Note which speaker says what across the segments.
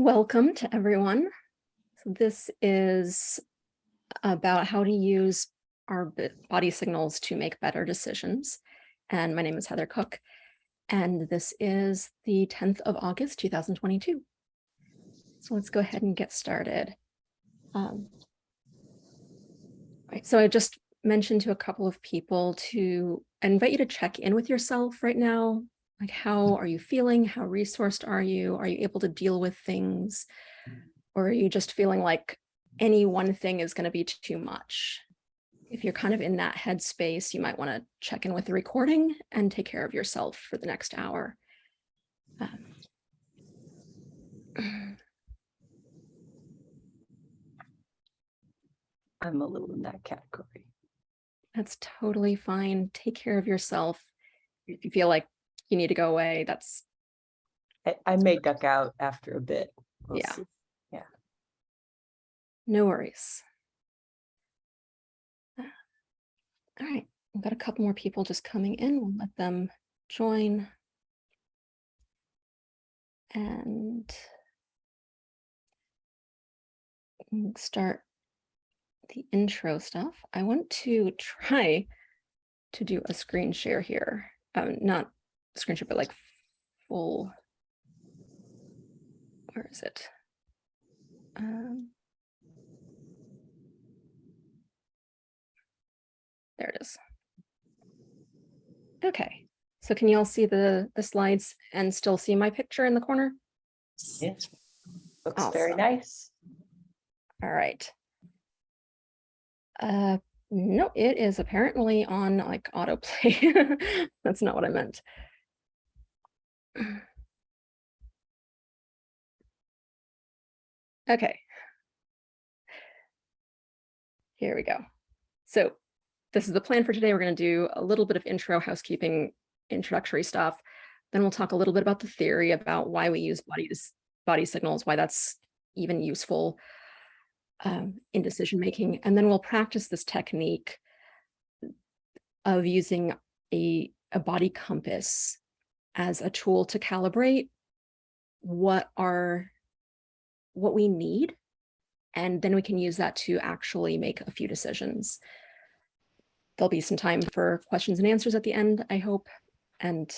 Speaker 1: Welcome to everyone. So this is about how to use our body signals to make better decisions. And my name is Heather Cook, and this is the 10th of August, 2022. So let's go ahead and get started. Um, right, so I just mentioned to a couple of people to I invite you to check in with yourself right now. Like, how are you feeling? How resourced are you? Are you able to deal with things? Or are you just feeling like any one thing is going to be too much? If you're kind of in that headspace, you might want to check in with the recording and take care of yourself for the next hour. Um,
Speaker 2: I'm a little in that category.
Speaker 1: That's totally fine. Take care of yourself. If you feel like you need to go away, that's
Speaker 2: I, I may duck out after a bit. We'll
Speaker 1: Yeah.
Speaker 2: see.
Speaker 1: no worries. Uh, All right, we've got a couple more people just coming in. We'll let them join. And start the intro stuff. I want to try to do a screen share here. Um, not screen share, but like full. Where is it? Um, there it is. Okay, so can you all see the the slides and still see my picture in the corner?
Speaker 2: Yes. Looks very nice.
Speaker 1: All right. Uh, no, it is apparently on like autoplay. That's not what I meant. Okay. Here we go. So this is the plan for today. We're going to do a little bit of intro housekeeping, introductory stuff. Then we'll talk a little bit about the theory about why we use bodies, body signals, why that's even useful um, in decision making. And then we'll practice this technique of using a, a body compass as a tool to calibrate what are what we need. And then we can use that to actually make a few decisions. There'll be some time for questions and answers at the end, I hope. And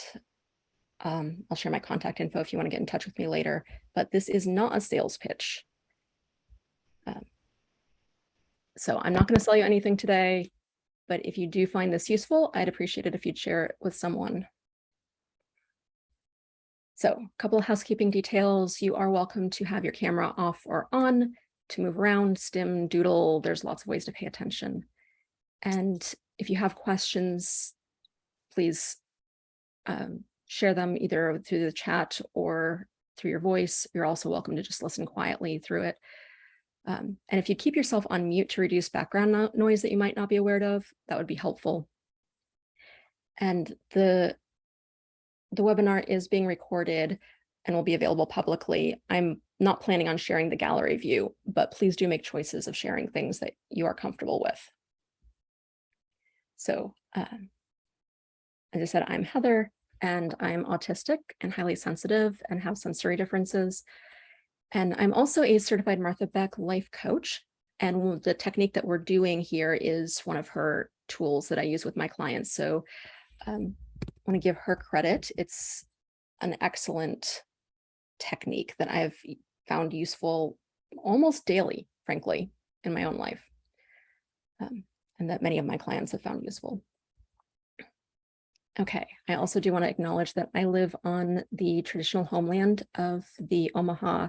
Speaker 1: um, I'll share my contact info if you want to get in touch with me later. But this is not a sales pitch. Um, so I'm not going to sell you anything today, but if you do find this useful, I'd appreciate it if you'd share it with someone. So a couple of housekeeping details. You are welcome to have your camera off or on, to move around, stim, doodle. There's lots of ways to pay attention. And if you have questions, please um, share them either through the chat or through your voice. You're also welcome to just listen quietly through it. Um, and if you keep yourself on mute to reduce background no noise that you might not be aware of, that would be helpful. And the, the webinar is being recorded and will be available publicly. I'm not planning on sharing the gallery view, but please do make choices of sharing things that you are comfortable with. So um, as I said, I'm Heather and I'm autistic and highly sensitive and have sensory differences. And I'm also a certified Martha Beck life coach. And the technique that we're doing here is one of her tools that I use with my clients. So um, want to give her credit. It's an excellent technique that I've found useful almost daily, frankly, in my own life. Um, and that many of my clients have found useful. Okay, I also do want to acknowledge that I live on the traditional homeland of the Omaha,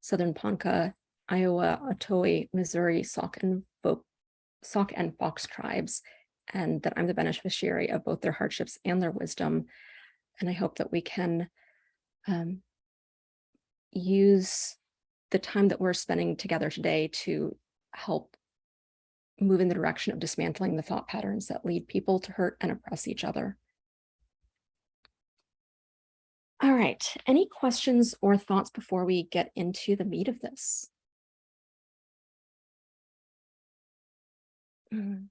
Speaker 1: Southern Ponca, Iowa, Otoe, Missouri, Sauk and, Vo Sauk and Fox tribes, and that I'm the beneficiary of both their hardships and their wisdom. And I hope that we can um, use the time that we're spending together today to help move in the direction of dismantling the thought patterns that lead people to hurt and oppress each other. All right, any questions or thoughts before we get into the meat of this? Mm.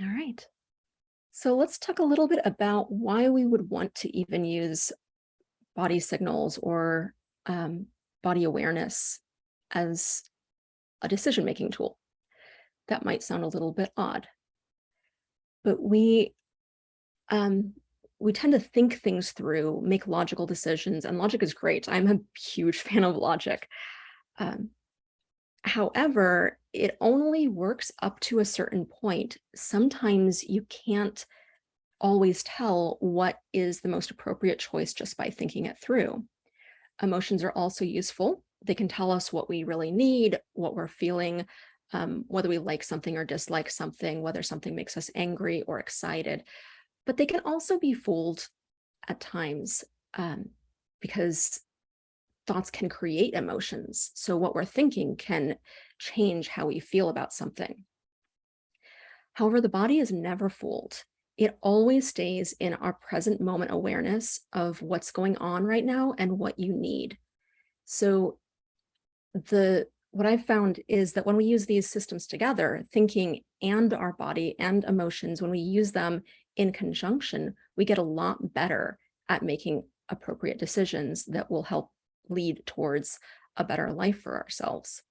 Speaker 1: All right. So let's talk a little bit about why we would want to even use body signals or um, body awareness as a decision-making tool. That might sound a little bit odd, but we um, we tend to think things through, make logical decisions, and logic is great. I'm a huge fan of logic. Um, however, it only works up to a certain point. Sometimes you can't always tell what is the most appropriate choice just by thinking it through. Emotions are also useful. They can tell us what we really need, what we're feeling, um, whether we like something or dislike something, whether something makes us angry or excited. But they can also be fooled at times um, because thoughts can create emotions. So what we're thinking can change how we feel about something. However, the body is never fooled it always stays in our present moment awareness of what's going on right now and what you need. So the what I've found is that when we use these systems together, thinking and our body and emotions, when we use them in conjunction, we get a lot better at making appropriate decisions that will help lead towards a better life for ourselves.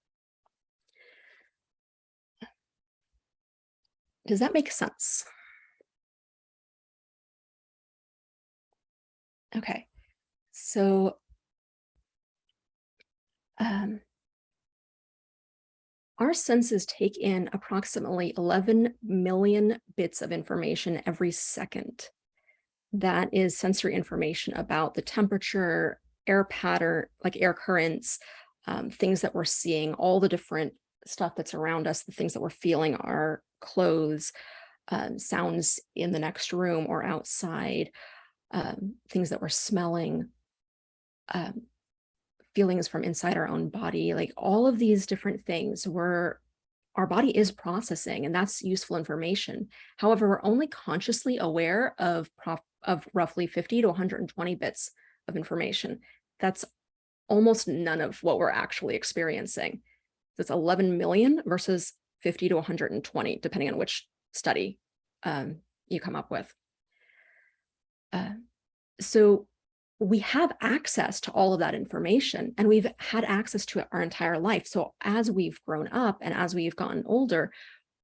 Speaker 1: Does that make sense? Okay, so um, our senses take in approximately 11 million bits of information every second. That is sensory information about the temperature, air pattern, like air currents, um, things that we're seeing, all the different stuff that's around us, the things that we're feeling, our clothes, um, sounds in the next room or outside, um, things that we're smelling, um, feelings from inside our own body, like all of these different things were our body is processing and that's useful information. However, we're only consciously aware of, of roughly 50 to 120 bits of information. That's almost none of what we're actually experiencing. That's 11 million versus 50 to 120, depending on which study um, you come up with. Uh, so we have access to all of that information and we've had access to it our entire life. So as we've grown up and as we've gotten older,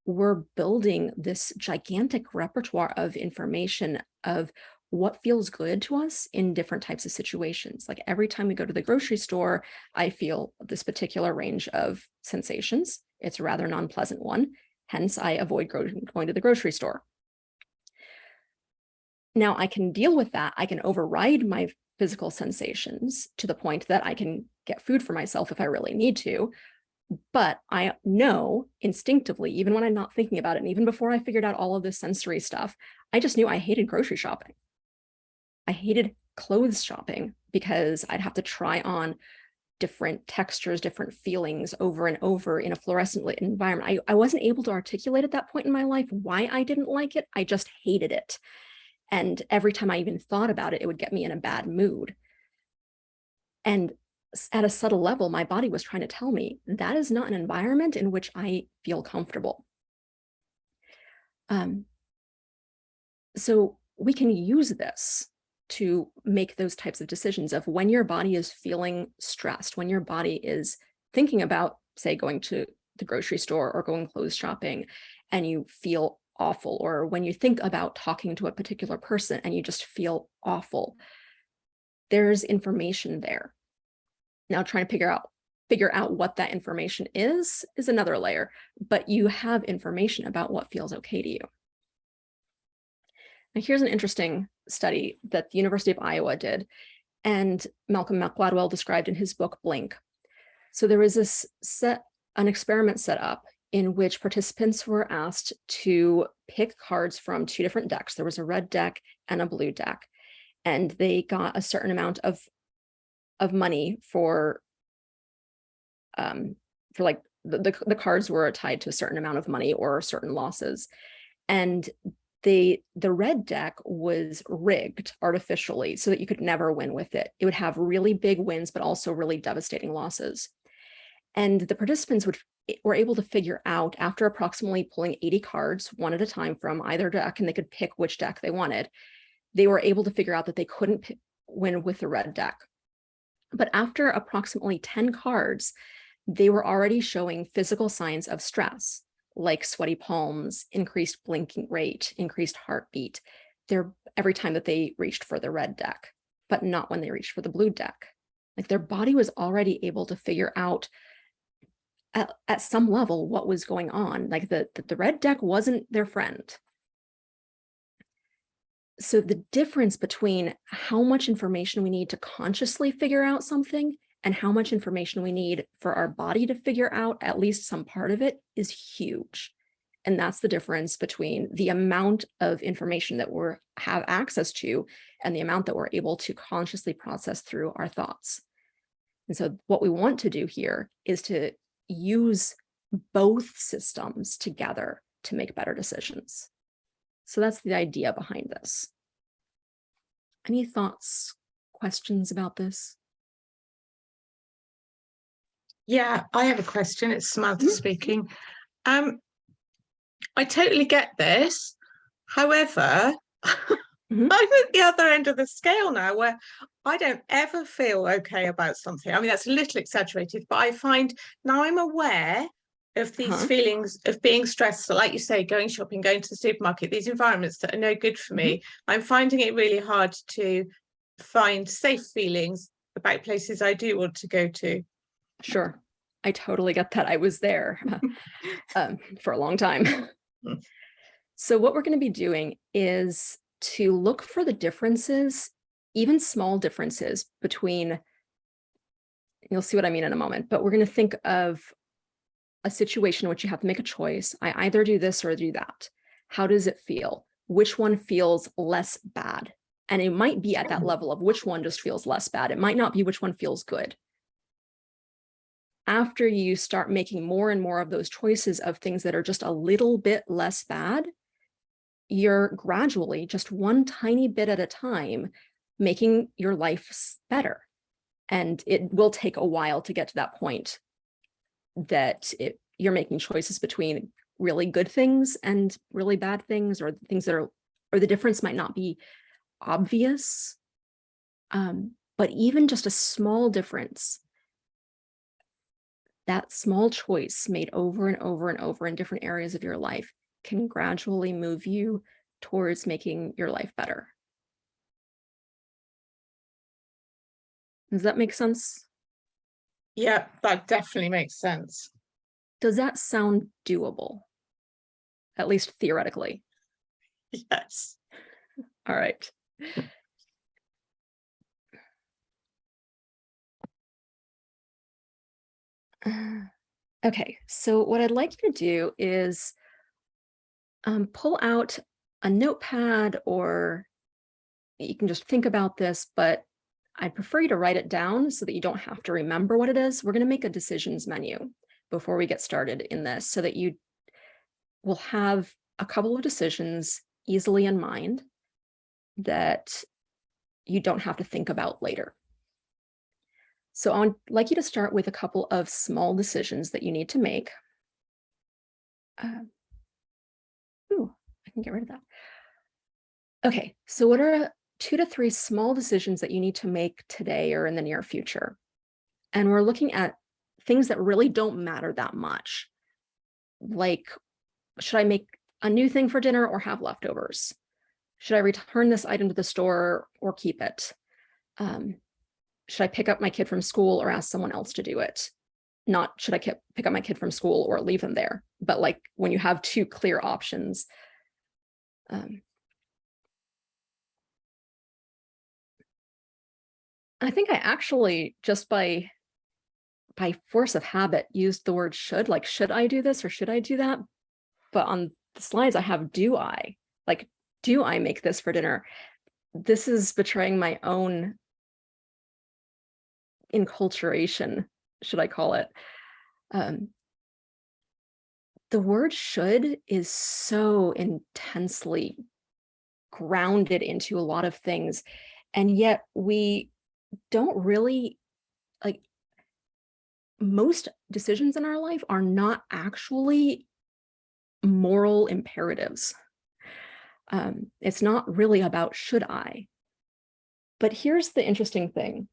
Speaker 1: we're building this gigantic repertoire of information of what feels good to us in different types of situations. Like every time we go to the grocery store, I feel this particular range of sensations. It's a rather non-pleasant one. Hence, I avoid going to the grocery store. Now I can deal with that. I can override my physical sensations to the point that I can get food for myself if I really need to. But I know instinctively, even when I'm not thinking about it, and even before I figured out all of this sensory stuff, I just knew I hated grocery shopping. I hated clothes shopping because I'd have to try on different textures, different feelings over and over in a fluorescent lit environment. I, I wasn't able to articulate at that point in my life why I didn't like it. I just hated it. And every time I even thought about it, it would get me in a bad mood. And at a subtle level, my body was trying to tell me that is not an environment in which I feel comfortable. Um, so we can use this to make those types of decisions of when your body is feeling stressed, when your body is thinking about, say, going to the grocery store or going clothes shopping, and you feel awful or when you think about talking to a particular person and you just feel awful, there's information there. Now trying to figure out figure out what that information is is another layer, but you have information about what feels okay to you. Now here's an interesting study that the University of Iowa did and Malcolm Gladwell described in his book Blink. So there was this set an experiment set up in which participants were asked to pick cards from two different decks. There was a red deck and a blue deck, and they got a certain amount of of money for um for like the, the, the cards were tied to a certain amount of money or certain losses and they the red deck was rigged artificially so that you could never win with it. It would have really big wins but also really devastating losses. And the participants would were able to figure out after approximately pulling 80 cards one at a time from either deck and they could pick which deck they wanted they were able to figure out that they couldn't win with the red deck. But after approximately 10 cards, they were already showing physical signs of stress, like sweaty palms, increased blinking rate, increased heartbeat. They're every time that they reached for the red deck, but not when they reached for the blue deck. Like their body was already able to figure out at, at some level what was going on. Like the, the, the red deck wasn't their friend. So the difference between how much information we need to consciously figure out something and how much information we need for our body to figure out at least some part of it is huge. And that's the difference between the amount of information that we have access to and the amount that we're able to consciously process through our thoughts. And so what we want to do here is to use both systems together to make better decisions. So that's the idea behind this. Any thoughts, questions about this?
Speaker 3: Yeah, I have a question. It's Samantha
Speaker 1: Mhm.
Speaker 3: speaking. Um, I totally get this. However,
Speaker 1: Mhm.
Speaker 3: I'm at the other end of the scale now where I don't ever feel okay about something. I mean, that's a little exaggerated, but I find now I'm aware of these
Speaker 1: Uh-huh.
Speaker 3: feelings of being stressed. So like you say, going shopping, going to the supermarket, these environments that are no good for me. I'm finding it really hard to find safe feelings about places I do want to go to.
Speaker 1: Sure. I totally get that. I was there um, for a long time. So what we're going to be doing is to look for the differences, even small differences between, you'll see what I mean in a moment, but we're going to think of a situation in which you have to make a choice. I either do this or do that. How does it feel? Which one feels less bad? And it might be at that level of which one just feels less bad. It might not be which one feels good after you start making more and more of those choices of things that are just a little bit less bad, you're gradually just one tiny bit at a time making your life better. And it will take a while to get to that point that it, you're making choices between really good things and really bad things or things that are, or the difference might not be obvious. Um, but even just a small difference that small choice made over and over and over in different areas of your life can gradually move you towards making your life better. Does that make sense?
Speaker 3: Yeah, that definitely makes sense.
Speaker 1: Does that sound doable? At least theoretically.
Speaker 3: Yes.
Speaker 1: All right. Okay, so what I'd like you to do is um, pull out a notepad or you can just think about this, but I'd prefer you to write it down so that you don't have to remember what it is. We're going to make a decisions menu before we get started in this so that you will have a couple of decisions easily in mind that you don't have to think about later. So I'd like you to start with a couple of small decisions that you need to make. Um, ooh, I can get rid of that. Okay, so what are two to three small decisions that you need to make today or in the near future? And we're looking at things that really don't matter that much. Like, should I make a new thing for dinner or have leftovers? Should I return this item to the store or keep it? Um, should I pick up my kid from school or ask someone else to do it? Not should I pick up my kid from school or leave them there, but like when you have two clear options. Um, I think I actually just by by force of habit used the word should, like, should I do this or should I do that? But on the slides I have do I, like, do I make this for dinner? This is betraying my own enculturation, should I call it. Um, the word should is so intensely grounded into a lot of things. And yet we don't really like most decisions in our life are not actually moral imperatives. Um, it's not really about should I. But here's the interesting thing.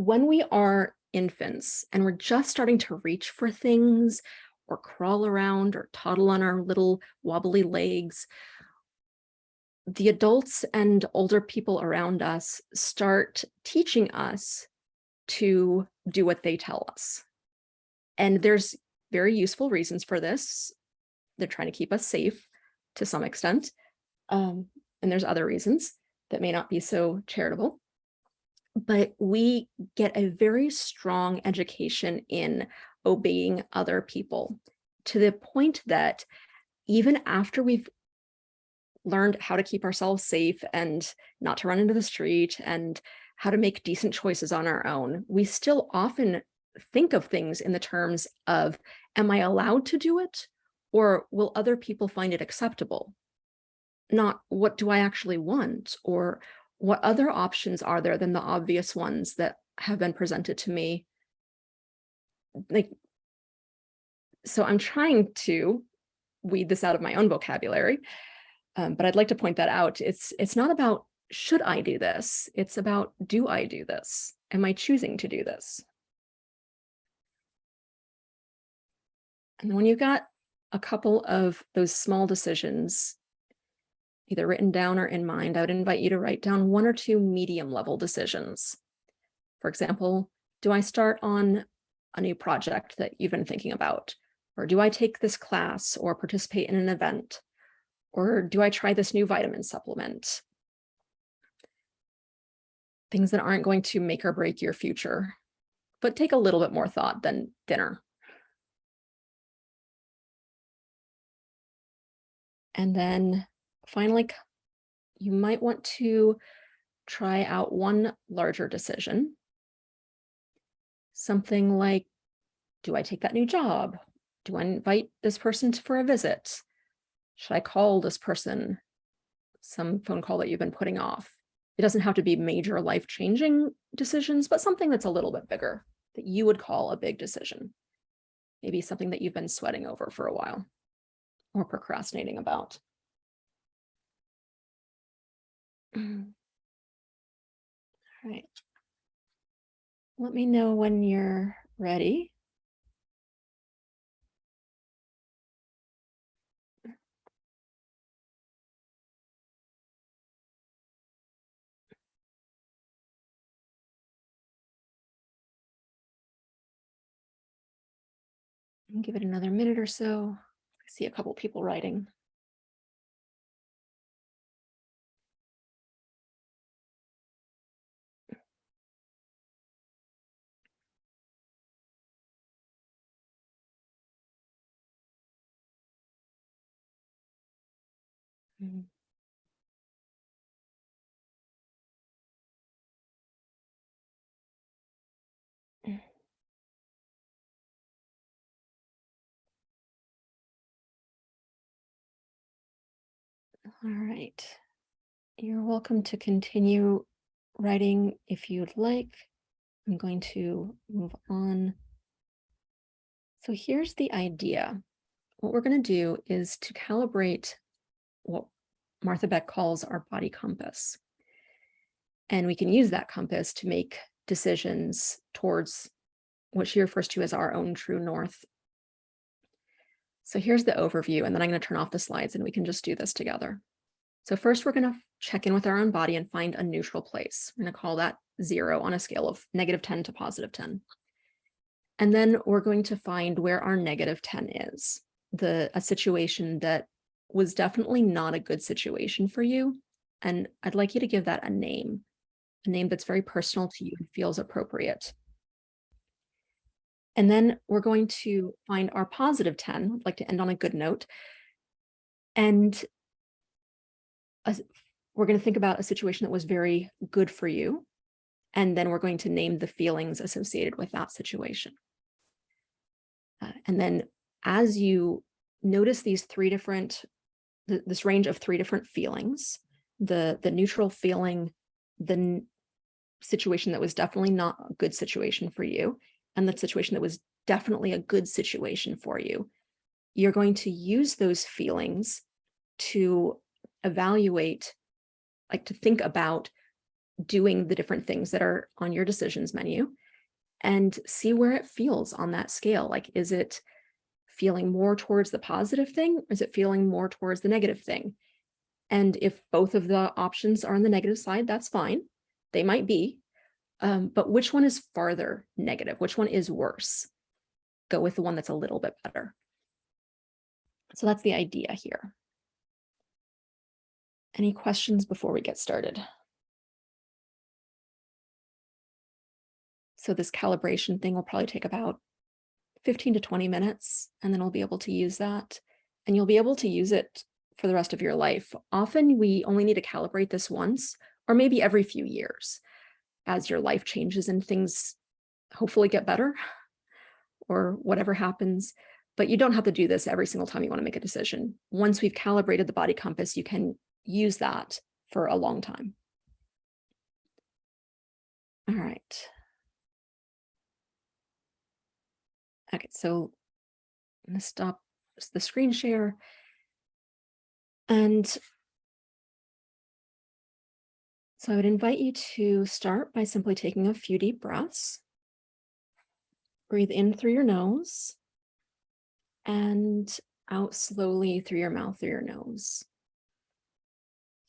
Speaker 1: When we are infants and we're just starting to reach for things or crawl around or toddle on our little wobbly legs, the adults and older people around us start teaching us to do what they tell us. And there's very useful reasons for this. They're trying to keep us safe to some extent. Um, and there's other reasons that may not be so charitable. But we get a very strong education in obeying other people to the point that even after we've learned how to keep ourselves safe and not to run into the street and how to make decent choices on our own, we still often think of things in the terms of, am I allowed to do it? Or will other people find it acceptable? Not what do I actually want? Or what other options are there than the obvious ones that have been presented to me? Like, so I'm trying to weed this out of my own vocabulary, um, but I'd like to point that out. It's, it's not about should I do this? It's about do I do this? Am I choosing to do this? And when you've got a couple of those small decisions, either written down or in mind, I would invite you to write down one or two medium level decisions. For example, do I start on a new project that you've been thinking about? Or do I take this class or participate in an event? Or do I try this new vitamin supplement? Things that aren't going to make or break your future, but take a little bit more thought than dinner. And then finally, you might want to try out one larger decision. Something like, do I take that new job? Do I invite this person for a visit? Should I call this person? Some phone call that you've been putting off. It doesn't have to be major life-changing decisions, but something that's a little bit bigger that you would call a big decision. Maybe something that you've been sweating over for a while or procrastinating about. Mm-hmm. All right. Let me know when you're ready. Give it another minute or so. I see a couple people writing. Mhm. All right. You're welcome to continue writing if you'd like. I'm going to move on. So here's the idea. What we're going to do is to calibrate what Martha Beck calls our body compass. And we can use that compass to make decisions towards what she refers to as our own true north. So here's the overview, and then I'm going to turn off the slides and we can just do this together. So first, we're going to check in with our own body and find a neutral place. We're going to call that zero on a scale of negative 10 to positive 10. And then we're going to find where our negative 10 is, the a situation that was definitely not a good situation for you. And I'd like you to give that a name, a name that's very personal to you and feels appropriate. And then we're going to find our positive 10, I'd like to end on a good note. And a, we're going to think about a situation that was very good for you. And then we're going to name the feelings associated with that situation. Uh, and then as you notice these three different, th this range of three different feelings, the, the neutral feeling, the situation that was definitely not a good situation for you, and the situation that was definitely a good situation for you, you're going to use those feelings to evaluate, like to think about doing the different things that are on your decisions menu and see where it feels on that scale. Like, is it feeling more towards the positive thing? Or is it feeling more towards the negative thing? And if both of the options are on the negative side, that's fine. They might be. Um, but which one is farther negative? Which one is worse? Go with the one that's a little bit better. So that's the idea here. Any questions before we get started? So this calibration thing will probably take about 15 to 20 minutes, and then we'll be able to use that. And you'll be able to use it for the rest of your life. Often we only need to calibrate this once, or maybe every few years as your life changes and things hopefully get better or whatever happens. But you don't have to do this every single time you want to make a decision. Once we've calibrated the body compass, you can use that for a long time. All right. Okay, so I'm gonna stop the screen share. And so I would invite you to start by simply taking a few deep breaths. Breathe in through your nose and out slowly through your mouth, through your nose.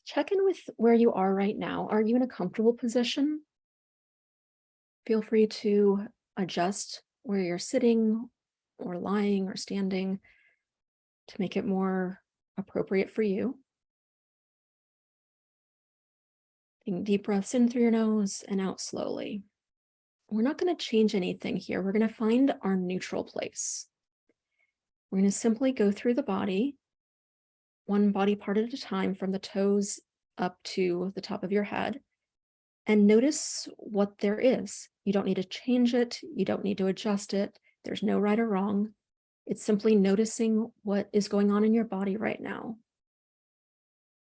Speaker 1: Check in with where you are right now. Are you in a comfortable position? Feel free to adjust where you're sitting or lying or standing to make it more appropriate for you. Taking deep breaths in through your nose and out slowly. We're not going to change anything here. We're going to find our neutral place. We're going to simply go through the body, one body part at a time from the toes up to the top of your head, and notice what there is. You don't need to change it. You don't need to adjust it. There's no right or wrong. It's simply noticing what is going on in your body right now.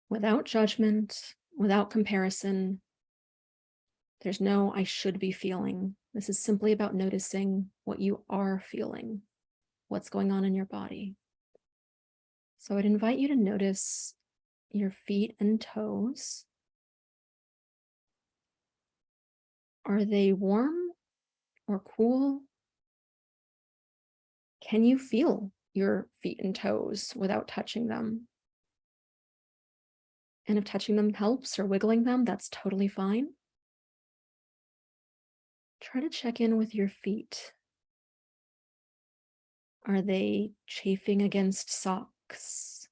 Speaker 1: Without judgment, without comparison. There's no I should be feeling. This is simply about noticing what you are feeling, what's going on in your body. So I'd invite you to notice your feet and toes. Are they warm or cool? Can you feel your feet and toes without touching them? And if touching them helps or wiggling them, that's totally fine. Try to check in with your feet. Are they chafing against socks?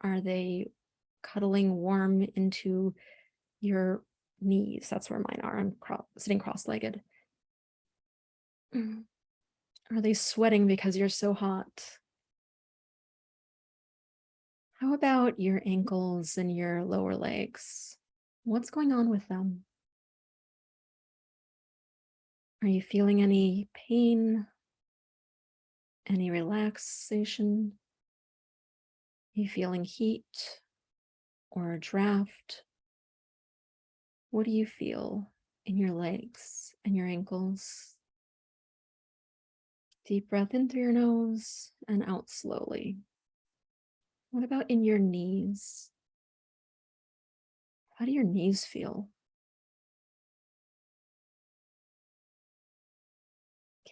Speaker 1: Are they cuddling warm into your knees? That's where mine are. I'm cro sitting cross-legged. Mm. Are they sweating because you're so hot? How about your ankles and your lower legs? What's going on with them? Are you feeling any pain? Any relaxation? Are you feeling heat or a draft? What do you feel in your legs and your ankles? Deep breath in through your nose and out slowly. What about in your knees? How do your knees feel?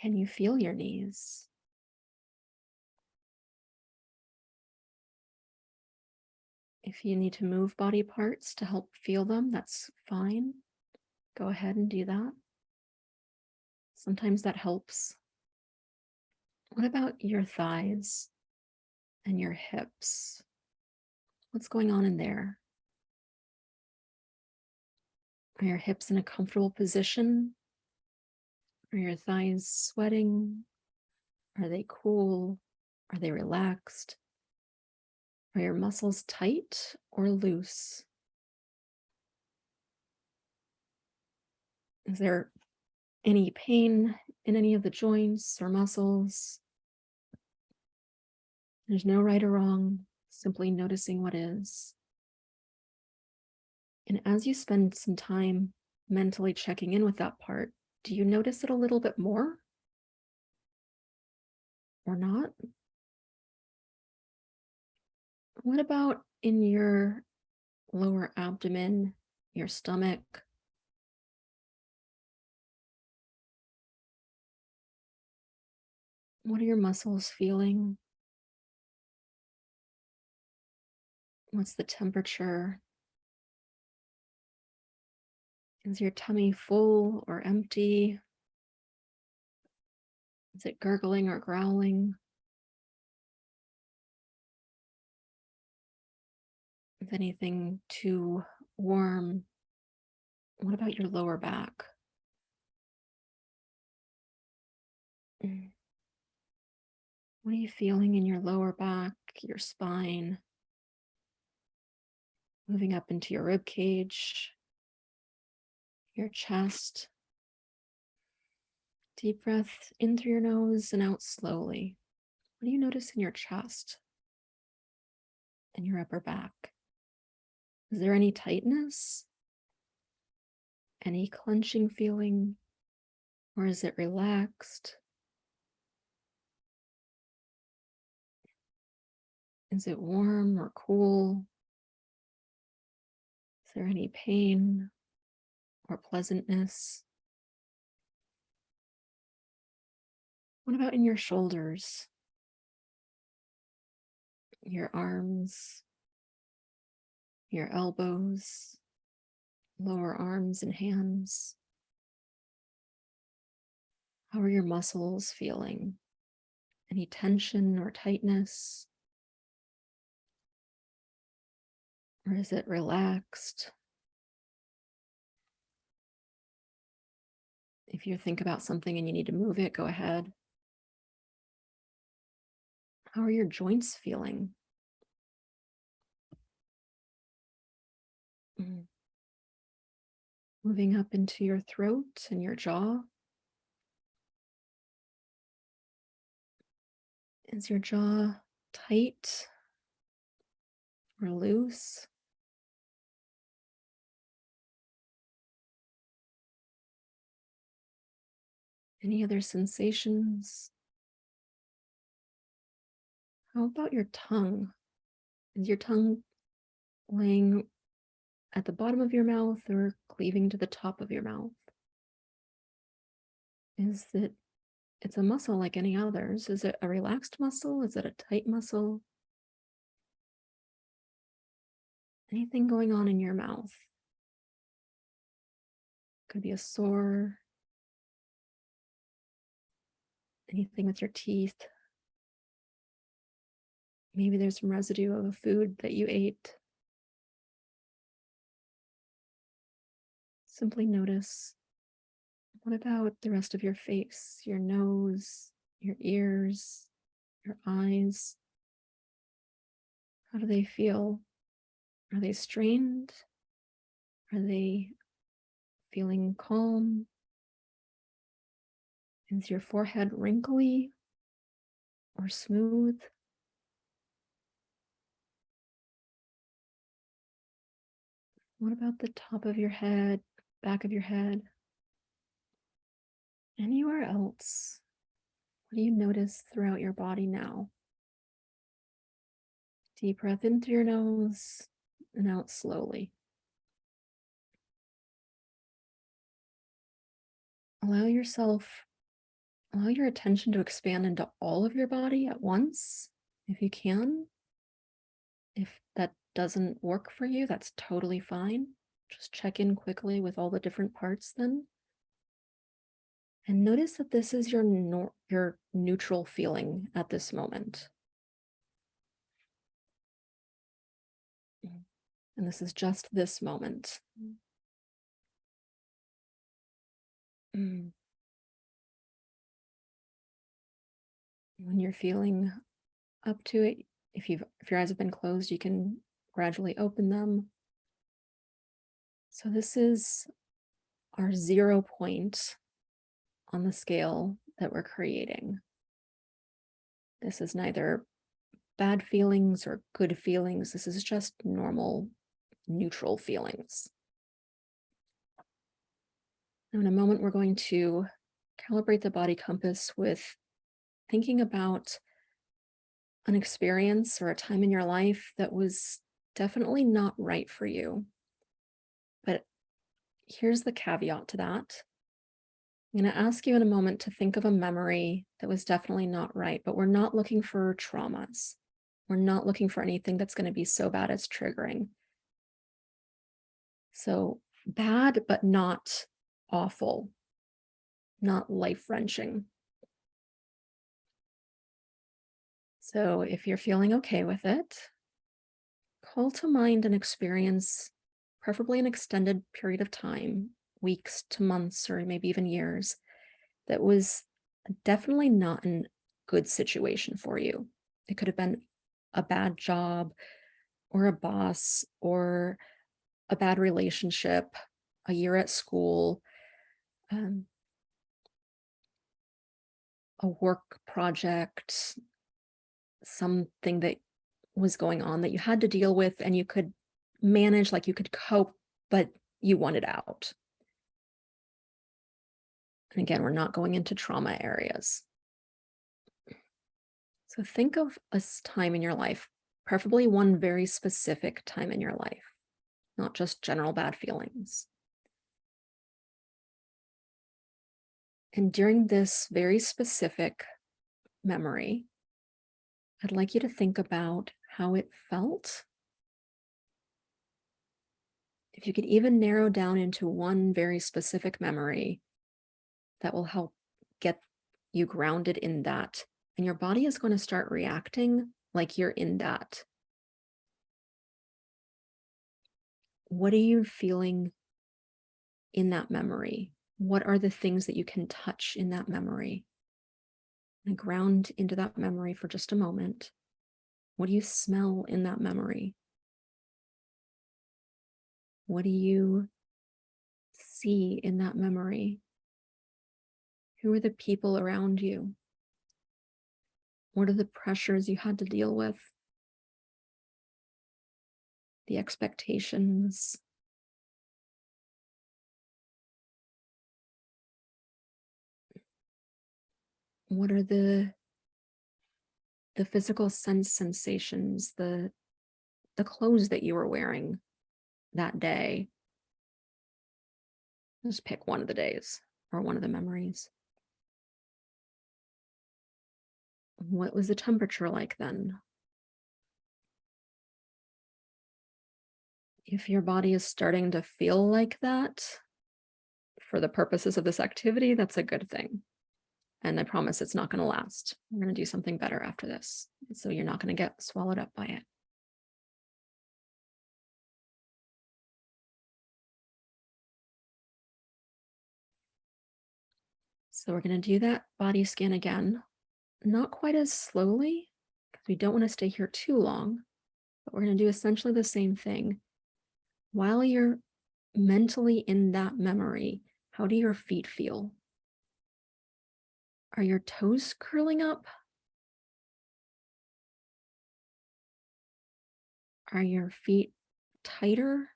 Speaker 1: Can you feel your knees? If you need to move body parts to help feel them, that's fine. Go ahead and do that. Sometimes that helps. What about your thighs and your hips? What's going on in there? Are your hips in a comfortable position? Are your thighs sweating? Are they cool? Are they relaxed? Are your muscles tight or loose? Is there any pain in any of the joints or muscles? There's no right or wrong, simply noticing what is. And as you spend some time mentally checking in with that part, do you notice it a little bit more? Or not? What about in your lower abdomen, your stomach? What are your muscles feeling? What's the temperature? Is your tummy full or empty? Is it gurgling or growling? Anything too warm? What about your lower back? Mm. What are you feeling in your lower back, your spine? Moving up into your rib cage, your chest. Deep breath in through your nose and out slowly. What do you notice in your chest and your upper back? Is there any tightness? Any clenching feeling? Or is it relaxed? Is it warm or cool? Is there any pain or pleasantness? What about in your shoulders? Your arms, your elbows, lower arms and hands. How are your muscles feeling? Any tension or tightness? Or is it relaxed? If you think about something and you need to move it, go ahead. How are your joints feeling? Mm. Moving up into your throat and your jaw. Is your jaw tight or loose? Any other sensations? How about your tongue? Is your tongue laying at the bottom of your mouth or cleaving to the top of your mouth? Is it, it's a muscle like any others. Is it a relaxed muscle? Is it a tight muscle? Anything going on in your mouth? Could be a sore. Anything with your teeth. Maybe there's some residue of a food that you ate. Simply notice. What about the rest of your face, your nose, your ears, your eyes? How do they feel? Are they strained? Are they feeling calm? Is your forehead wrinkly or smooth? What about the top of your head, back of your head? Anywhere else? What do you notice throughout your body now? Deep breath in through your nose and out slowly. Allow yourself, allow your attention to expand into all of your body at once, if you can. If that doesn't work for you, that's totally fine. Just check in quickly with all the different parts then. And notice that this is your, your neutral feeling at this moment. And this is just this moment. Mm. When you're feeling up to it, if you've if your eyes have been closed, you can gradually open them. So this is our zero point on the scale that we're creating. This is neither bad feelings or good feelings. This is just normal neutral feelings. Now in a moment, we're going to calibrate the body compass with thinking about an experience or a time in your life that was definitely not right for you. Here's the caveat to that. I'm going to ask you in a moment to think of a memory that was definitely not right, but we're not looking for traumas. We're not looking for anything that's going to be so bad it's triggering. So bad, but not awful, not life wrenching. So if you're feeling okay with it, call to mind an experience, preferably an extended period of time, weeks to months, or maybe even years, that was definitely not a good situation for you. It could have been a bad job or a boss or a bad relationship, a year at school, um, a work project, something that was going on that you had to deal with and you could manage, like you could cope, but you wanted out. And again, we're not going into trauma areas. So think of a time in your life, preferably one very specific time in your life, not just general bad feelings. And during this very specific memory, I'd like you to think about how it felt. If you could even narrow down into one very specific memory that will help get you grounded in that. And your body is going to start reacting like you're in that. What are you feeling in that memory? What are the things that you can touch in that memory? And ground into that memory for just a moment. What do you smell in that memory? What do you see in that memory? Who are the people around you? What are the pressures you had to deal with? The expectations. What are the the physical sense sensations, the the clothes that you were wearing that day? Just pick one of the days or one of the memories. What was the temperature like then? If your body is starting to feel like that, for the purposes of this activity, that's a good thing. And I promise it's not going to last. We're going to do something better after this. So you're not going to get swallowed up by it. So we're going to do that body scan again, not quite as slowly because we don't want to stay here too long, but we're going to do essentially the same thing. While you're mentally in that memory, how do your feet feel? Are your toes curling up? Are your feet tighter?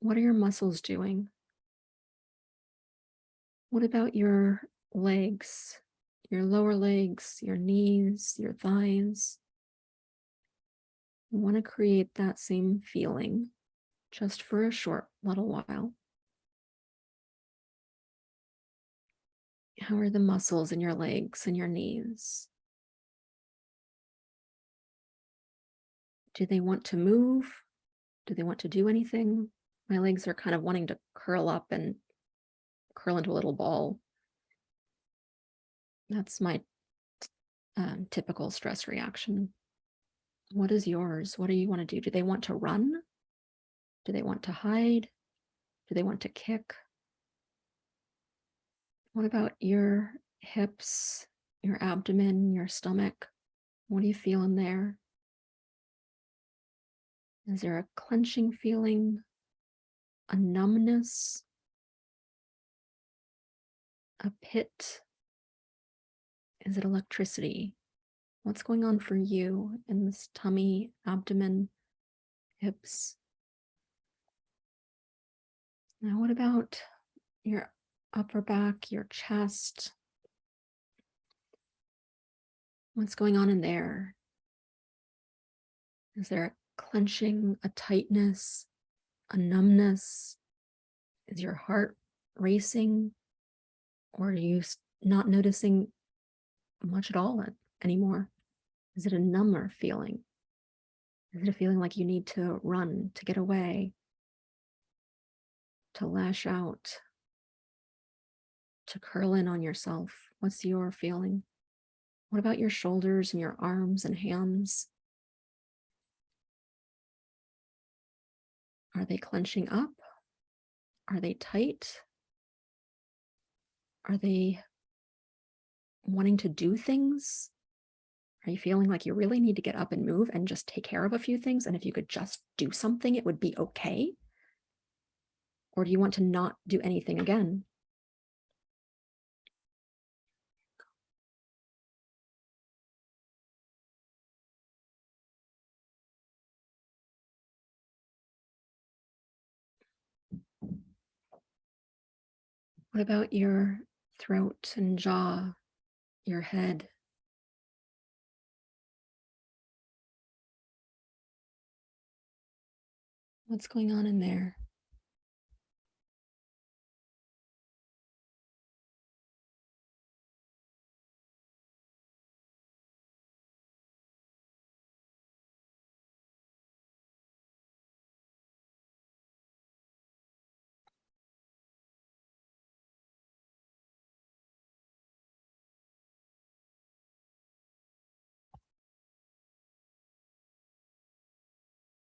Speaker 1: What are your muscles doing? What about your legs, your lower legs, your knees, your thighs? You want to create that same feeling just for a short little while. How are the muscles in your legs and your knees? Do they want to move? Do they want to do anything? My legs are kind of wanting to curl up and curl into a little ball. That's my um, typical stress reaction. What is yours? What do you want to do? Do they want to run? Do they want to hide? Do they want to kick? What about your hips, your abdomen, your stomach? What do you feel in there? Is there a clenching feeling, a numbness, a pit? Is it electricity? What's going on for you in this tummy, abdomen, hips? Now, what about your upper back, your chest? What's going on in there? Is there a clenching, a tightness, a numbness? Is your heart racing? Or are you not noticing much at all anymore? Is it a number feeling? Is it a feeling like you need to run, to get away, to lash out, to curl in on yourself? What's your feeling? What about your shoulders and your arms and hands? Are they clenching up? Are they tight? Are they wanting to do things? Are you feeling like you really need to get up and move and just take care of a few things? And if you could just do something, it would be okay? Or do you want to not do anything again? What about your throat and jaw, your head? What's going on in there?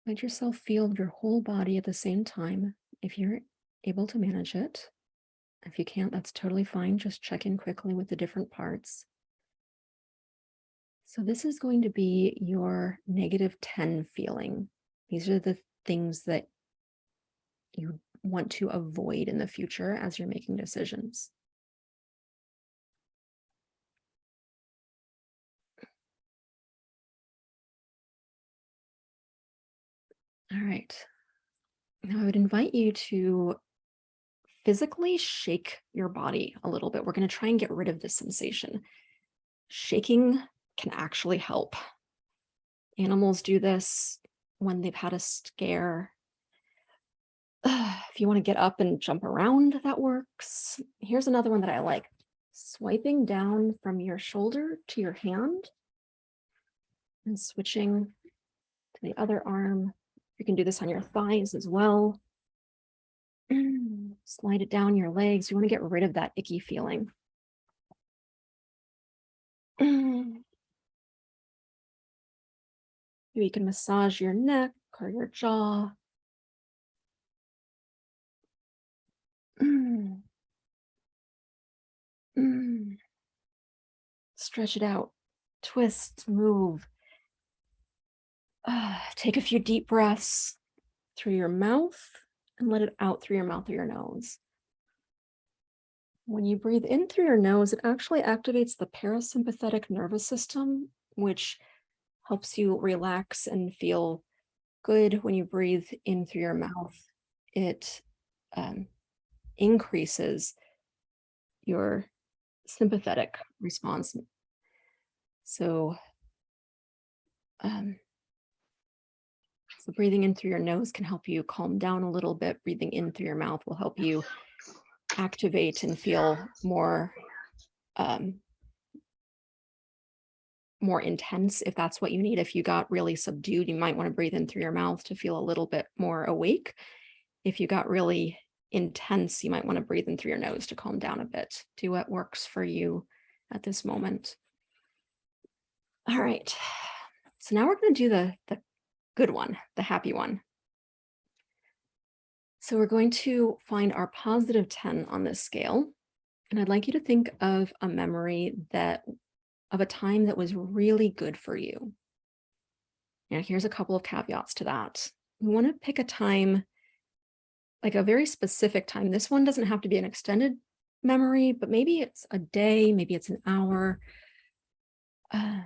Speaker 1: Let yourself feel your whole body at the same time if you're able to manage it. If you can't, that's totally fine. Just check in quickly with the different parts. So this is going to be your negative 10 feeling. These are the things that you want to avoid in the future as you're making decisions. All right. Now I would invite you to physically shake your body a little bit. We're going to try and get rid of this sensation. Shaking can actually help. Animals do this when they've had a scare. If you want to get up and jump around, that works. Here's another one that I like. Swiping down from your shoulder to your hand and switching to the other arm. You can do this on your thighs as well. Slide it down your legs. You want to get rid of that icky feeling. Maybe you can massage your neck or your jaw. Stretch it out, twist, move. Ah, take a few deep breaths through your mouth and let it out through your mouth or your nose. When you breathe in through your nose, it actually activates the parasympathetic nervous system, which helps you relax and feel good when you breathe in through your mouth. It um, increases your sympathetic response. So, um, so breathing in through your nose can help you calm down a little bit. Breathing in through your mouth will help you activate and feel more um, more intense if that's what you need. If you got really subdued, you might want to breathe in through your mouth to feel a little bit more awake. If you got really intense, you might want to breathe in through your nose to calm down a bit. Do what works for you at this moment. All right. So now we're going to do the, the good one, the happy one. So we're going to find our positive 10 on this scale. And I'd like you to think of a memory that of a time that was really good for you. Now, here's a couple of caveats to that. We want to pick a time, like a very specific time. This one doesn't have to be an extended memory, but maybe it's a day, maybe it's an hour, uh,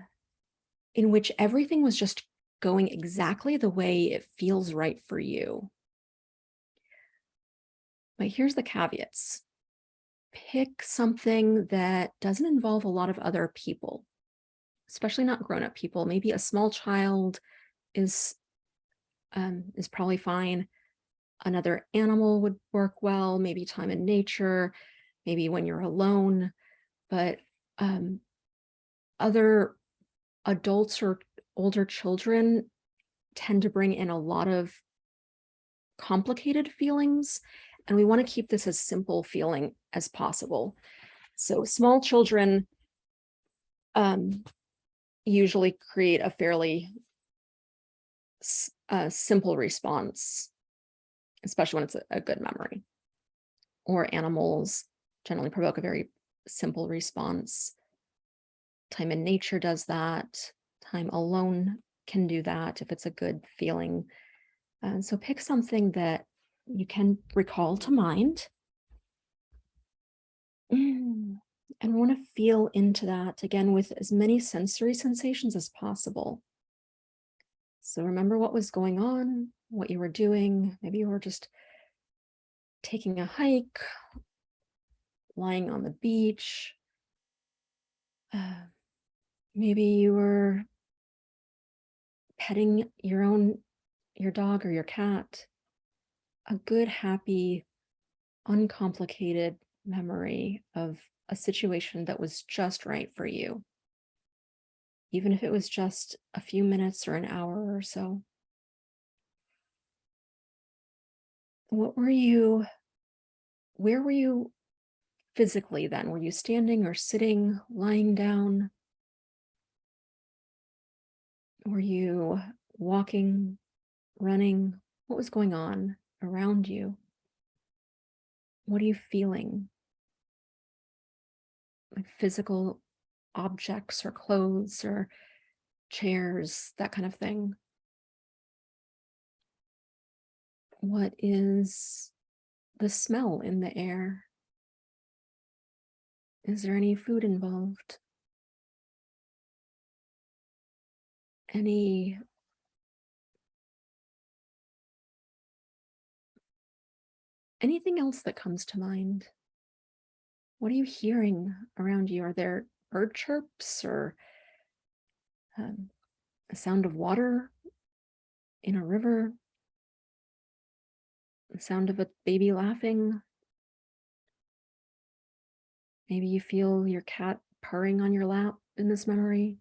Speaker 1: in which everything was just going exactly the way it feels right for you. But here's the caveats. Pick something that doesn't involve a lot of other people, especially not grown-up people. Maybe a small child is, um, is probably fine. Another animal would work well, maybe time in nature, maybe when you're alone, but um, other adults or older children tend to bring in a lot of complicated feelings, and we want to keep this as simple feeling as possible. So small children um, usually create a fairly uh, simple response, especially when it's a, a good memory. Or animals generally provoke a very simple response. Time in nature does that. Time alone can do that if it's a good feeling. And so pick something that you can recall to mind. Mm, And want to feel into that again with as many sensory sensations as possible. So remember what was going on, what you were doing. Maybe you were just taking a hike, lying on the beach. Uh, maybe you were petting your own, your dog or your cat. A good, happy, uncomplicated memory of a situation that was just right for you. Even if it was just a few minutes or an hour or so. What were you, where were you physically then? Were you standing or sitting, lying down? Were you walking, running? What was going on around you? What are you feeling? Like physical objects or clothes or chairs, that kind of thing. What is the smell in the air? Is there any food involved? Any anything else that comes to mind? What are you hearing around you? Are there bird chirps or um, a sound of water in a river? The sound of a baby laughing? Maybe you feel your cat purring on your lap in this memory.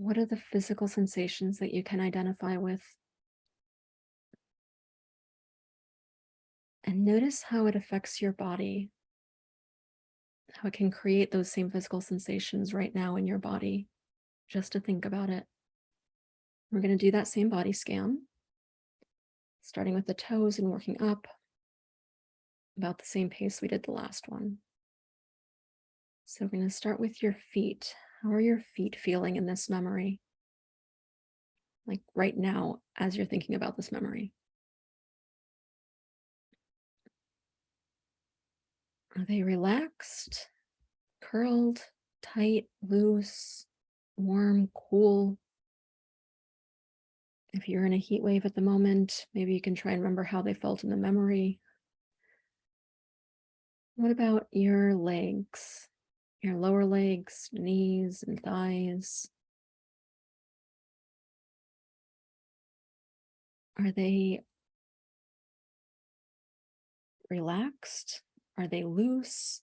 Speaker 1: What are the physical sensations that you can identify with? And notice how it affects your body, how it can create those same physical sensations right now in your body, just to think about it. We're going to do that same body scan, starting with the toes and working up about the same pace we did the last one. So we're going to start with your feet. How are your feet feeling in this memory? Like right now, as you're thinking about this memory. Are they relaxed, curled, tight, loose, warm, cool? If you're in a heat wave at the moment, maybe you can try and remember how they felt in the memory. What about your legs? Your lower legs, knees and thighs? Are they relaxed? Are they loose?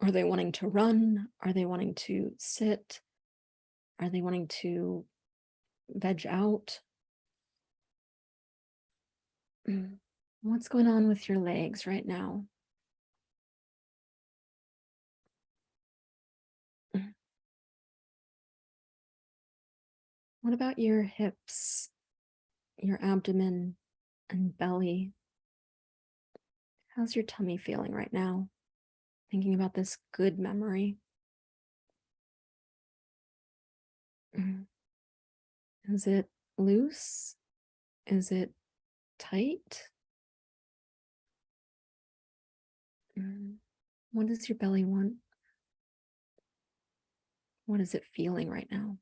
Speaker 1: Are they wanting to run? Are they wanting to sit? Are they wanting to veg out? Mm. What's going on with your legs right now? What about your hips, your abdomen and belly? How's your tummy feeling right now? Thinking about this good memory. Mm. Is it loose? Is it tight? Mm. What does your belly want? What is it feeling right now?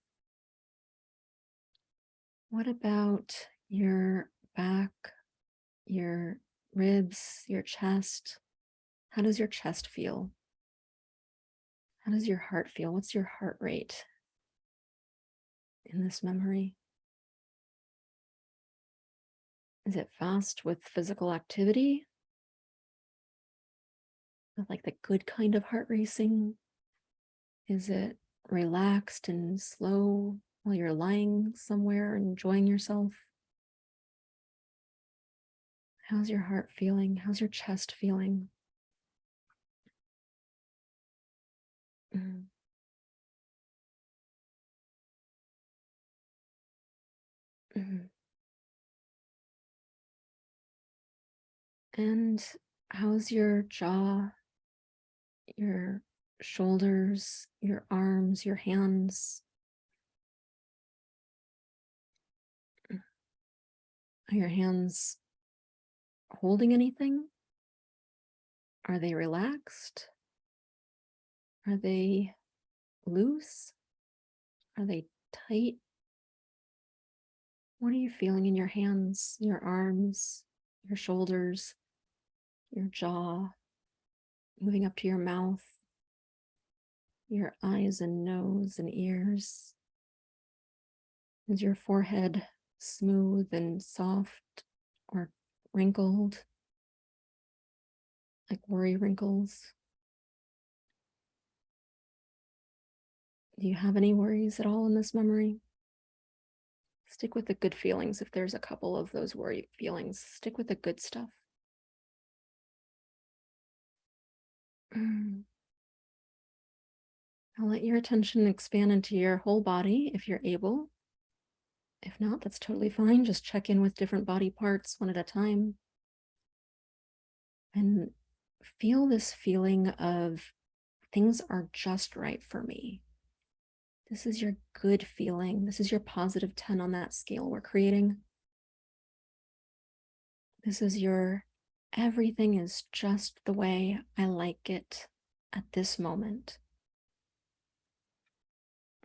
Speaker 1: What about your back, your ribs, your chest? How does your chest feel? How does your heart feel? What's your heart rate in this memory? Is it fast with physical activity? Like the good kind of heart racing? Is it relaxed and slow while you're lying somewhere enjoying yourself? How's your heart feeling? How's your chest feeling? Mm. Mhm. And how's your jaw, your shoulders, your arms, your hands? Are your hands holding anything? Are they relaxed? Are they loose? Are they tight? What are you feeling in your hands, your arms, your shoulders, your jaw, moving up to your mouth, your eyes and nose and ears? Is your forehead smooth and soft or wrinkled, like worry wrinkles? Do you have any worries at all in this memory? Stick with the good feelings. If there's a couple of those worry feelings, stick with the good stuff. Mm. I'll let your attention expand into your whole body if you're able. If not, that's totally fine. Just check in with different body parts one at a time. And feel this feeling of things are just right for me. This is your good feeling. This is your positive 10 on that scale we're creating. This is your everything is just the way I like it at this moment.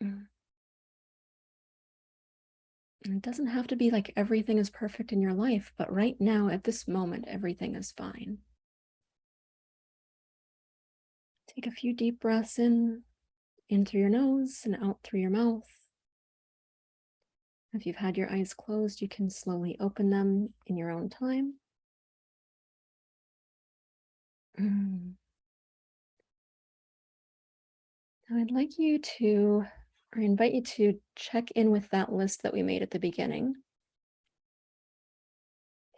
Speaker 1: Mm. And it doesn't have to be like everything is perfect in your life, but right now at this moment, everything is fine. Take a few deep breaths in, in through your nose and out through your mouth. If you've had your eyes closed, you can slowly open them in your own time. Mm. Now I'd like you to, or invite you to check in with that list that we made at the beginning.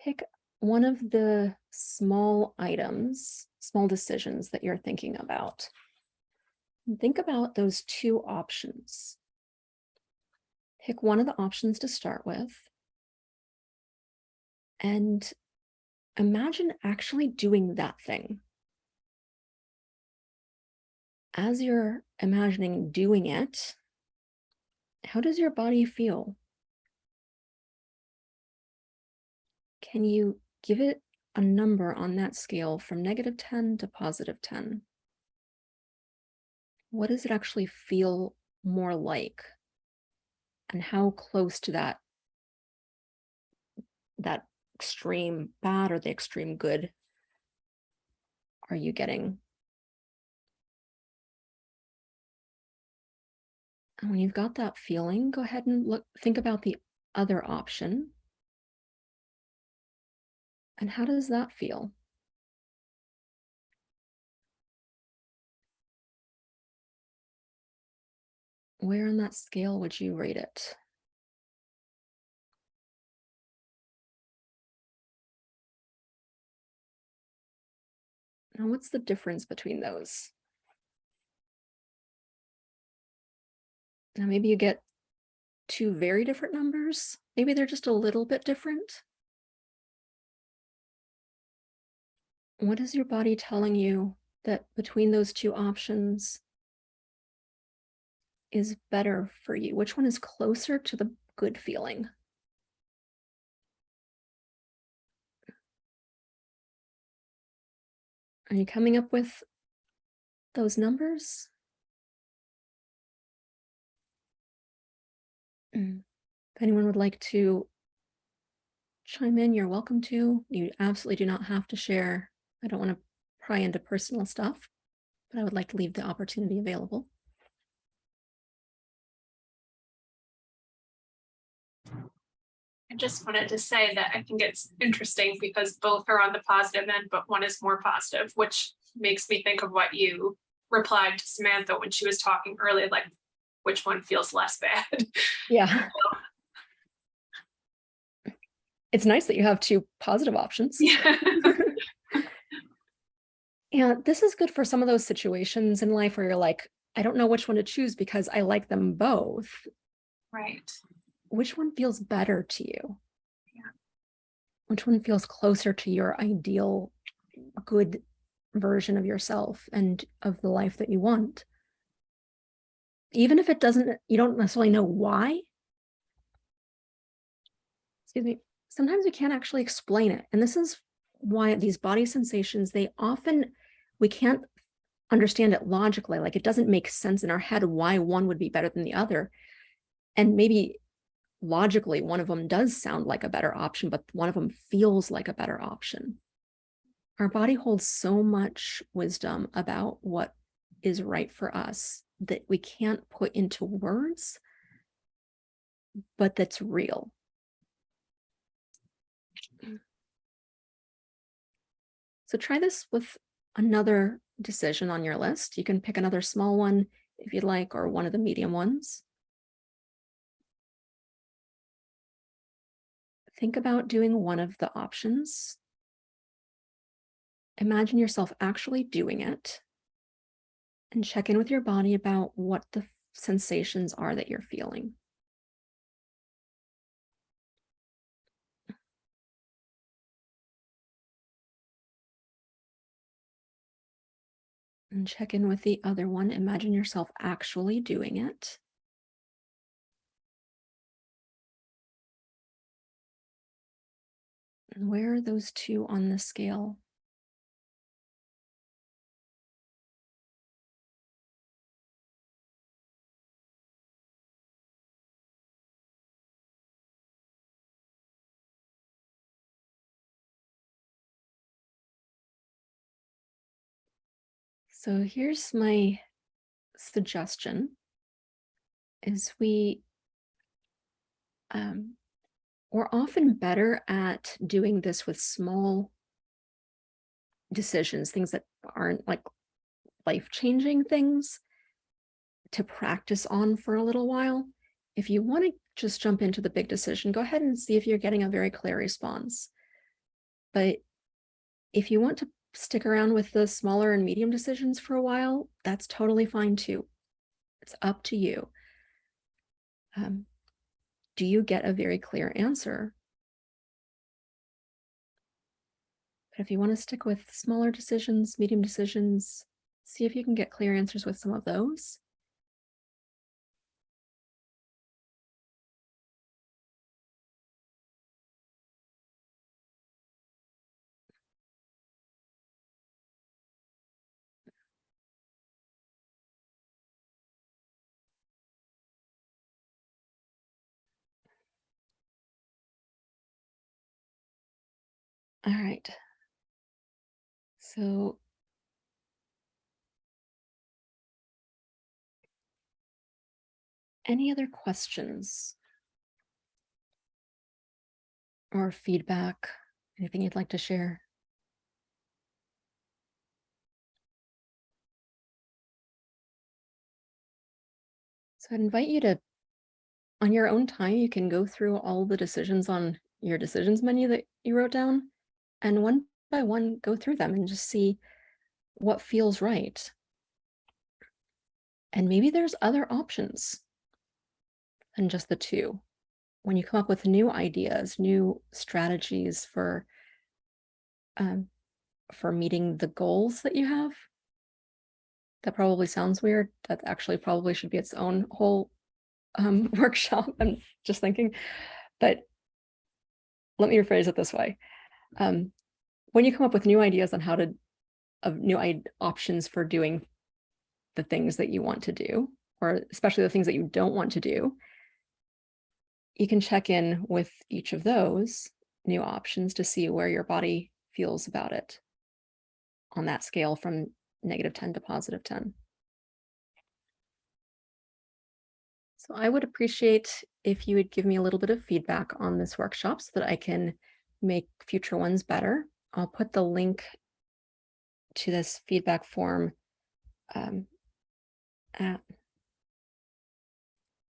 Speaker 1: Pick one of the small items, small decisions that you're thinking about. And think about those two options. Pick one of the options to start with. And imagine actually doing that thing. As you're imagining doing it, how does your body feel? Can you give it a number on that scale from negative 10 to positive 10? What does it actually feel more like? And how close to that, that extreme bad or the extreme good are you getting? And when you've got that feeling, go ahead and look, think about the other option. And how does that feel? Where on that scale would you rate it? Now, what's the difference between those? Now, maybe you get two very different numbers. Maybe they're just a little bit different. What is your body telling you that between those two options is better for you? Which one is closer to the good feeling? Are you coming up with those numbers? Mm. If anyone would like to chime in, you're welcome to. You absolutely do not have to share. I don't want to pry into personal stuff, but I would like to leave the opportunity available.
Speaker 4: I just wanted to say that I think it's interesting because both are on the positive end, but one is more positive, which makes me think of what you replied to Samantha when she was talking earlier, like which one feels less bad.
Speaker 1: Yeah. It's nice that you have two positive options.
Speaker 4: Yeah.
Speaker 1: Yeah, this is good for some of those situations in life where you're like, I don't know which one to choose because I like them both.
Speaker 4: Right.
Speaker 1: Which one feels better to you?
Speaker 4: Yeah.
Speaker 1: Which one feels closer to your ideal good version of yourself and of the life that you want? Even if it doesn't, you don't necessarily know why. Excuse me. Sometimes we can't actually explain it. And this is why these body sensations, they often, we can't understand it logically. Like it doesn't make sense in our head why one would be better than the other. And maybe logically, one of them does sound like a better option, but one of them feels like a better option. Our body holds so much wisdom about what is right for us that we can't put into words, but that's real. Mm. So try this with another decision on your list. You can pick another small one if you'd like, or one of the medium ones. Think about doing one of the options. Imagine yourself actually doing it and check in with your body about what the sensations are that you're feeling. And check in with the other one. Imagine yourself actually doing it. And where are those two on the scale? So here's my suggestion is we um, we're often better at doing this with small decisions, things that aren't like life-changing things to practice on for a little while. If you want to just jump into the big decision, go ahead and see if you're getting a very clear response. But if you want to stick around with the smaller and medium decisions for a while, that's totally fine too. It's up to you. Um, do you get a very clear answer? But if you want to stick with smaller decisions, medium decisions, see if you can get clear answers with some of those. So any other questions? Or feedback, anything you'd like to share? So I'd invite you to, on your own time, you can go through all the decisions on your decisions menu that you wrote down and one by one go through them and just see what feels right. And maybe there's other options than just the two. When you come up with new ideas, new strategies for um, for meeting the goals that you have, that probably sounds weird. That actually probably should be its own whole um, workshop. I'm just thinking, but let me rephrase it this way um, when you come up with new ideas on how to of new options for doing the things that you want to do, or especially the things that you don't want to do, you can check in with each of those new options to see where your body feels about it on that scale from negative 10 to positive 10. So I would appreciate if you would give me a little bit of feedback on this workshop so that I can make future ones better. I'll put the link to this feedback form um, at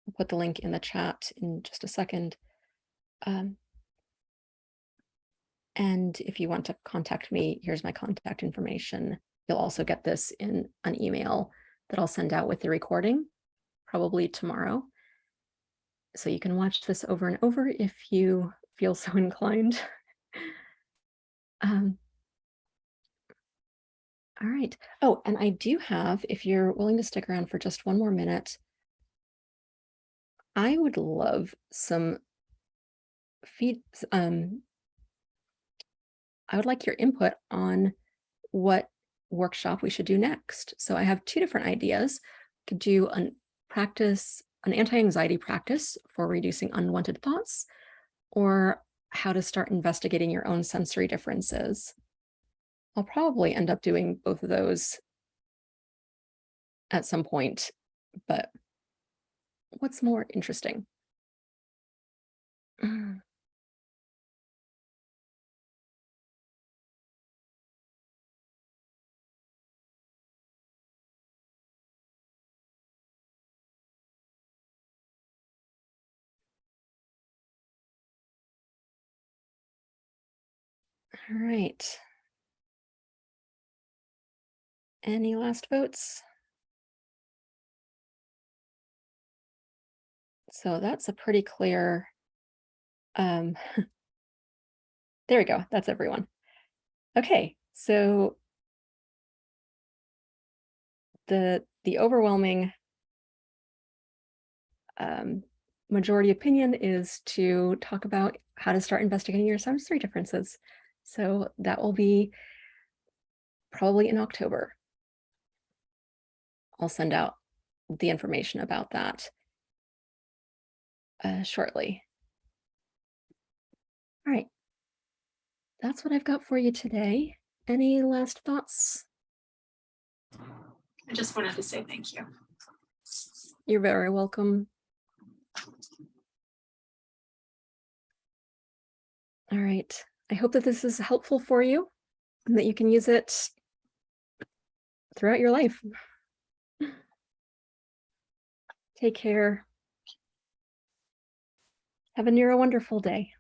Speaker 1: I'll put the link in the chat in just a second. Um, and if you want to contact me, here's my contact information. You'll also get this in an email that I'll send out with the recording, probably tomorrow. So you can watch this over and over if you feel so inclined. Um, all right. Oh, and I do have, if you're willing to stick around for just one more minute, I would love some feed, um, I would like your input on what workshop we should do next. So I have two different ideas. Could do a practice, an anti-anxiety practice for reducing unwanted thoughts, or how to start investigating your own sensory differences. I'll probably end up doing both of those at some point, but what's more interesting? All right. Any last votes? So that's a pretty clear. Um, there we go. That's everyone. Okay, so the the overwhelming um, majority opinion is to talk about how to start investigating your sensory differences. So that will be probably in October. I'll send out the information about that uh, shortly. All right. That's what I've got for you today. Any last thoughts?
Speaker 4: I just wanted to say thank you.
Speaker 1: You're very welcome. All right. I hope that this is helpful for you and that you can use it throughout your life. Take care. Have a near a wonderful day.